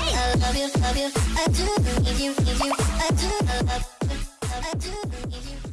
I love you, love you, I do need you, need you, I do love you, I do need you.